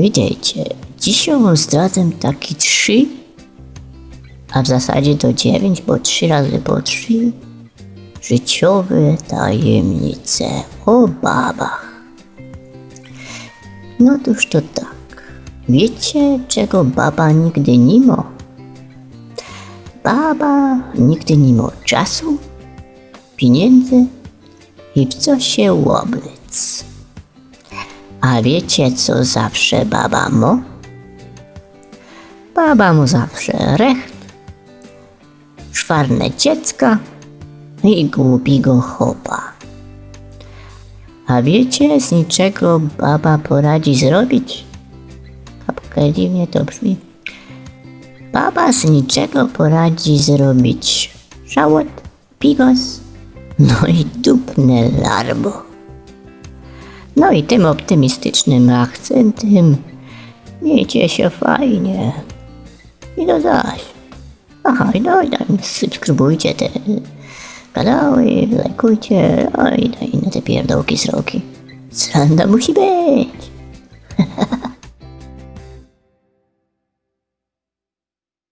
Widzicie, dzisiaj wam zdradzę taki trzy, a w zasadzie to dziewięć, bo trzy razy po trzy, życiowe tajemnice o babach. No toż to tak. Wiecie, czego baba nigdy nie ma? Baba nigdy nie ma czasu, pieniędzy i w co się łoblic. A wiecie, co zawsze baba ma? Baba mu zawsze recht, szwarne dziecka i głupiego chopa. A wiecie, z niczego baba poradzi zrobić? Kapkę dziwnie to brzmi. Baba z niczego poradzi zrobić żałot, pigos, no i dupne larbo. No i tym optymistycznym akcentem miejcie się fajnie. I do zaś. Aha, i daj, daj, subskrybujcie te kanały, lajkujcie, oj, daj na te pierdołki sroki. Sranda musi być.